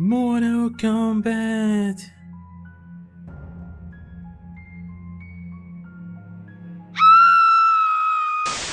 Mortal Kombat.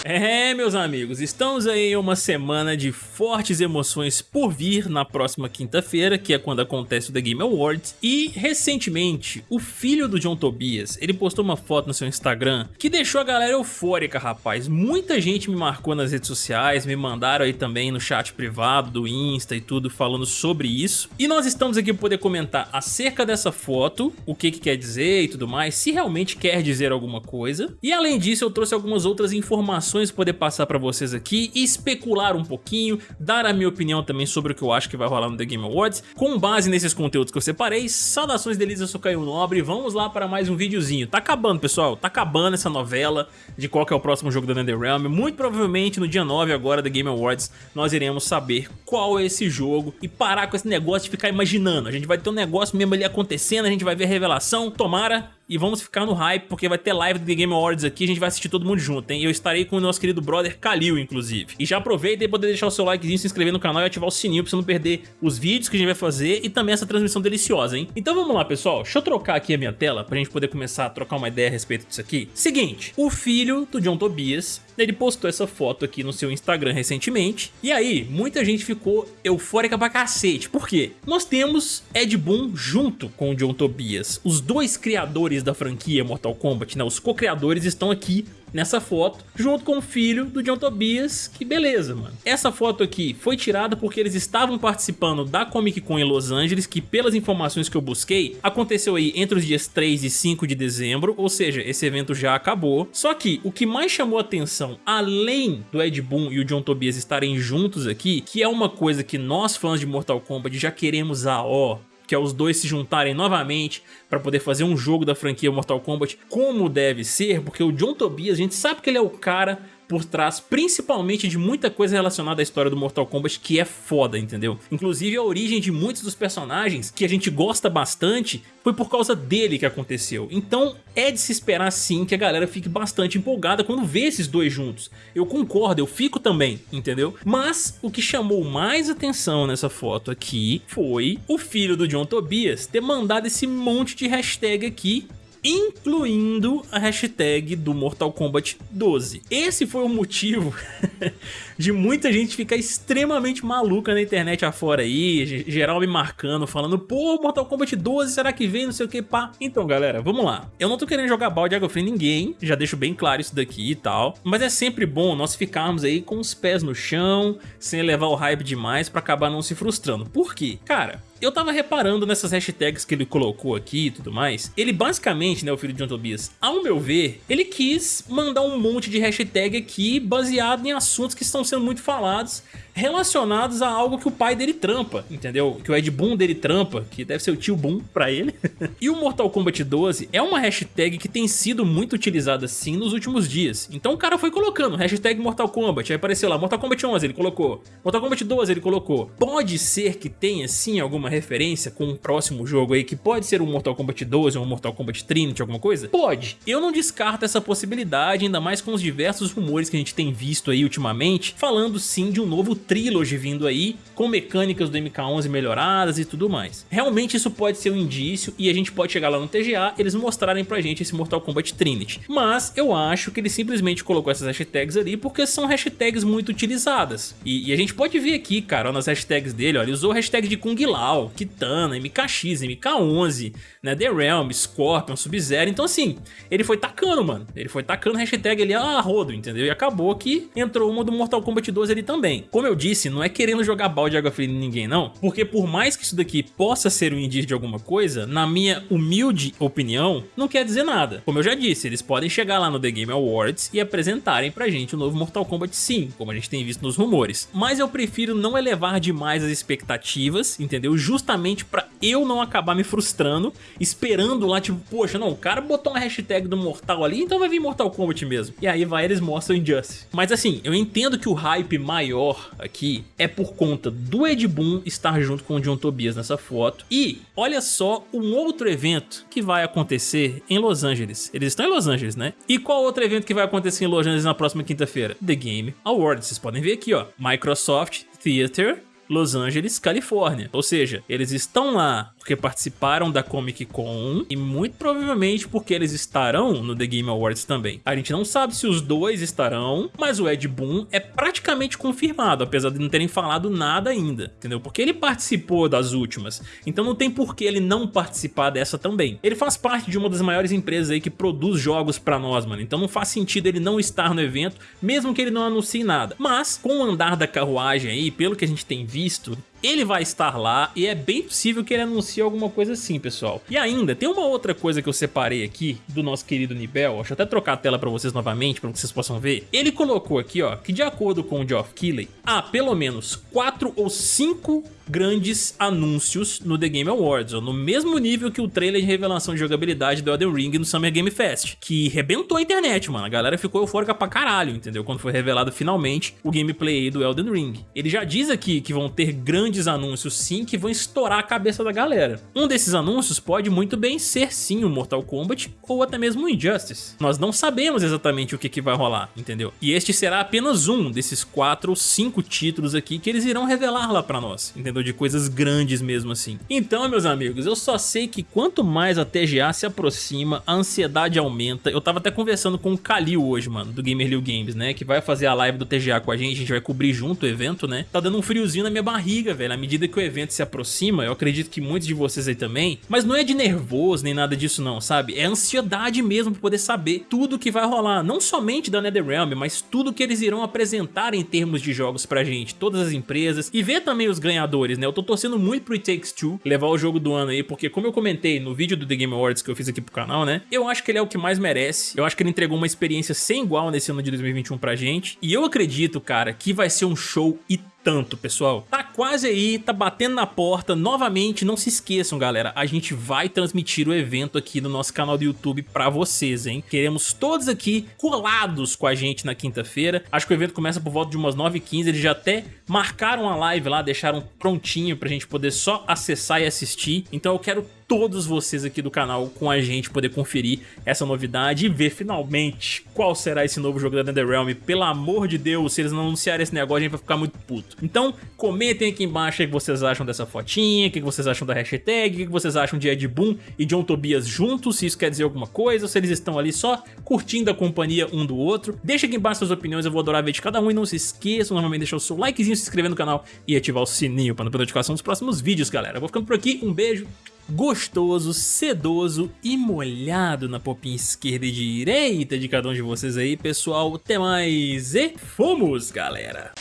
É, meus amigos, estamos aí em uma semana de fortes emoções por vir na próxima quinta-feira, que é quando acontece o The Game Awards, e recentemente o filho do John Tobias, ele postou uma foto no seu Instagram que deixou a galera eufórica, rapaz. Muita gente me marcou nas redes sociais, me mandaram aí também no chat privado do Insta e tudo falando sobre isso, e nós estamos aqui para poder comentar acerca dessa foto, o que que quer dizer e tudo mais, se realmente quer dizer alguma coisa, e além disso eu trouxe algumas outras informações informações poder passar pra vocês aqui especular um pouquinho, dar a minha opinião também sobre o que eu acho que vai rolar no The Game Awards, com base nesses conteúdos que eu separei. Saudações delícias, eu sou Caio Nobre, vamos lá para mais um videozinho. Tá acabando, pessoal, tá acabando essa novela de qual que é o próximo jogo da NetherRealm. Muito provavelmente no dia 9 agora da Game Awards nós iremos saber qual é esse jogo e parar com esse negócio de ficar imaginando. A gente vai ter um negócio mesmo ali acontecendo, a gente vai ver a revelação, tomara e vamos ficar no hype, porque vai ter live do The Game Awards aqui, a gente vai assistir todo mundo junto, hein? Eu estarei com o nosso querido brother Kalil, inclusive. E já aproveita e poder deixar o seu likezinho, se inscrever no canal e ativar o sininho pra você não perder os vídeos que a gente vai fazer e também essa transmissão deliciosa, hein? Então vamos lá, pessoal. Deixa eu trocar aqui a minha tela pra gente poder começar a trocar uma ideia a respeito disso aqui. Seguinte, o filho do John Tobias, ele postou essa foto aqui no seu Instagram recentemente, e aí muita gente ficou eufórica pra cacete. Por quê? Nós temos Ed Boon junto com o John Tobias, os dois criadores criadores da franquia Mortal Kombat, né? Os co-criadores estão aqui nessa foto, junto com o filho do John Tobias, que beleza, mano. Essa foto aqui foi tirada porque eles estavam participando da Comic Con em Los Angeles, que pelas informações que eu busquei, aconteceu aí entre os dias 3 e 5 de dezembro, ou seja, esse evento já acabou. Só que o que mais chamou atenção, além do Ed Boon e o John Tobias estarem juntos aqui, que é uma coisa que nós fãs de Mortal Kombat já queremos a ó que é os dois se juntarem novamente para poder fazer um jogo da franquia Mortal Kombat como deve ser, porque o John Tobias, a gente sabe que ele é o cara por trás, principalmente de muita coisa relacionada à história do Mortal Kombat que é foda, entendeu? Inclusive a origem de muitos dos personagens que a gente gosta bastante foi por causa dele que aconteceu. Então é de se esperar sim que a galera fique bastante empolgada quando vê esses dois juntos. Eu concordo, eu fico também, entendeu? Mas o que chamou mais atenção nessa foto aqui foi o filho do John Tobias ter mandado esse monte de hashtag aqui incluindo a hashtag do Mortal Kombat 12. Esse foi o motivo de muita gente ficar extremamente maluca na internet afora aí, geral me marcando, falando, pô, Mortal Kombat 12, será que vem, não sei o que, pá. Então, galera, vamos lá. Eu não tô querendo jogar balde de água fria em ninguém, já deixo bem claro isso daqui e tal, mas é sempre bom nós ficarmos aí com os pés no chão, sem levar o hype demais pra acabar não se frustrando. Por quê? Cara, eu tava reparando nessas hashtags que ele colocou aqui e tudo mais, ele basicamente, né, o filho de John Tobias, ao meu ver, ele quis mandar um monte de hashtag aqui baseado em assuntos que estão sendo muito falados relacionados a algo que o pai dele trampa, entendeu? Que o Ed Boon dele trampa, que deve ser o tio Boon pra ele. e o Mortal Kombat 12 é uma hashtag que tem sido muito utilizada sim nos últimos dias. Então o cara foi colocando hashtag Mortal Kombat, aí apareceu lá Mortal Kombat 11 ele colocou, Mortal Kombat 12 ele colocou. Pode ser que tenha sim alguma referência com um próximo jogo aí que pode ser um Mortal Kombat 12 ou um Mortal Kombat Trinity, alguma coisa? Pode. Eu não descarto essa possibilidade, ainda mais com os diversos rumores que a gente tem visto aí ultimamente, falando sim de um novo Trilogy vindo aí, com mecânicas do MK11 melhoradas e tudo mais. Realmente isso pode ser um indício e a gente pode chegar lá no TGA eles mostrarem pra gente esse Mortal Kombat Trinity. Mas eu acho que ele simplesmente colocou essas hashtags ali porque são hashtags muito utilizadas. E, e a gente pode ver aqui, cara, nas hashtags dele, ó, ele usou hashtag de Kung Lao, Kitana, MKX, MK11, né, The Realm, Scorpion, Sub-Zero. Então assim, ele foi tacando, mano. Ele foi tacando hashtag ali a rodo, entendeu? E acabou que entrou uma do Mortal Kombat 12 ali também. Como eu disse, não é querendo jogar balde de água fria em ninguém, não. Porque por mais que isso daqui possa ser um indício de alguma coisa, na minha humilde opinião, não quer dizer nada. Como eu já disse, eles podem chegar lá no The Game Awards e apresentarem pra gente o novo Mortal Kombat sim, como a gente tem visto nos rumores. Mas eu prefiro não elevar demais as expectativas, entendeu? Justamente pra eu não acabar me frustrando, esperando lá, tipo, poxa, não, o cara botou uma hashtag do Mortal ali, então vai vir Mortal Kombat mesmo. E aí vai, eles mostram Injustice. Mas assim, eu entendo que o hype maior aqui é por conta do Ed Boon estar junto com o John Tobias nessa foto. E olha só um outro evento que vai acontecer em Los Angeles. Eles estão em Los Angeles, né? E qual outro evento que vai acontecer em Los Angeles na próxima quinta-feira? The Game Awards. Vocês podem ver aqui, ó. Microsoft Theater Los Angeles, Califórnia. Ou seja, eles estão lá porque participaram da Comic Con e muito provavelmente porque eles estarão no The Game Awards também. A gente não sabe se os dois estarão, mas o Ed Boon é praticamente confirmado, apesar de não terem falado nada ainda, entendeu? Porque ele participou das últimas, então não tem por que ele não participar dessa também. Ele faz parte de uma das maiores empresas aí que produz jogos pra nós, mano, então não faz sentido ele não estar no evento, mesmo que ele não anuncie nada. Mas, com o andar da carruagem aí, pelo que a gente tem visto, ele vai estar lá e é bem possível que ele anuncie alguma coisa assim, pessoal. E ainda, tem uma outra coisa que eu separei aqui do nosso querido Nibel, deixa eu até trocar a tela pra vocês novamente, pra que vocês possam ver. Ele colocou aqui, ó, que de acordo com o Geoff Keighley, há pelo menos 4 ou 5 grandes anúncios no The Game Awards, ó, no mesmo nível que o trailer de revelação de jogabilidade do Elden Ring no Summer Game Fest, que rebentou a internet, mano. A galera ficou eufórica pra caralho, entendeu? Quando foi revelado finalmente o gameplay do Elden Ring. Ele já diz aqui que vão ter grandes anúncios sim, que vão estourar a cabeça da galera. Um desses anúncios pode muito bem ser sim o Mortal Kombat ou até mesmo o Injustice. Nós não sabemos exatamente o que, que vai rolar, entendeu? E este será apenas um desses quatro ou cinco títulos aqui que eles irão revelar lá pra nós, entendeu? de coisas grandes mesmo assim. Então, meus amigos, eu só sei que quanto mais a TGA se aproxima, a ansiedade aumenta. Eu tava até conversando com o Kalil hoje, mano, do Gamer Games, né, que vai fazer a live do TGA com a gente, a gente vai cobrir junto o evento, né. Tá dando um friozinho na minha barriga, velho, à medida que o evento se aproxima, eu acredito que muitos de vocês aí também, mas não é de nervoso nem nada disso não, sabe? É ansiedade mesmo pra poder saber tudo que vai rolar, não somente da NetherRealm, mas tudo que eles irão apresentar em termos de jogos pra gente, todas as empresas, e ver também os ganhadores né? Eu tô torcendo muito pro It Takes Two levar o jogo do ano aí, porque como eu comentei no vídeo do The Game Awards que eu fiz aqui pro canal, né? Eu acho que ele é o que mais merece. Eu acho que ele entregou uma experiência sem igual nesse ano de 2021 pra gente. E eu acredito, cara, que vai ser um show e tanto, pessoal. Tá quase aí, tá batendo na porta. Novamente, não se esqueçam, galera, a gente vai transmitir o evento aqui no nosso canal do YouTube pra vocês, hein? Queremos todos aqui colados com a gente na quinta-feira. Acho que o evento começa por volta de umas 9h15, eles já até marcaram a live lá, deixaram prontinho pra gente poder só acessar e assistir. Então eu quero todos vocês aqui do canal com a gente poder conferir essa novidade e ver finalmente qual será esse novo jogo da NetherRealm. Pelo amor de Deus, se eles não anunciarem esse negócio, a gente vai ficar muito puto. Então, comentem aqui embaixo o que vocês acham dessa fotinha, o que vocês acham da hashtag, o que vocês acham de Ed Boon e John Tobias juntos, se isso quer dizer alguma coisa, se eles estão ali só curtindo a companhia um do outro. Deixa aqui embaixo suas opiniões, eu vou adorar ver de cada um e não se esqueçam novamente de deixar o seu likezinho, se inscrever no canal e ativar o sininho para não perder notificação dos próximos vídeos, galera. Eu vou ficando por aqui, um beijo gostoso, sedoso e molhado na popinha esquerda e direita de cada um de vocês aí, pessoal. Até mais e fomos, galera!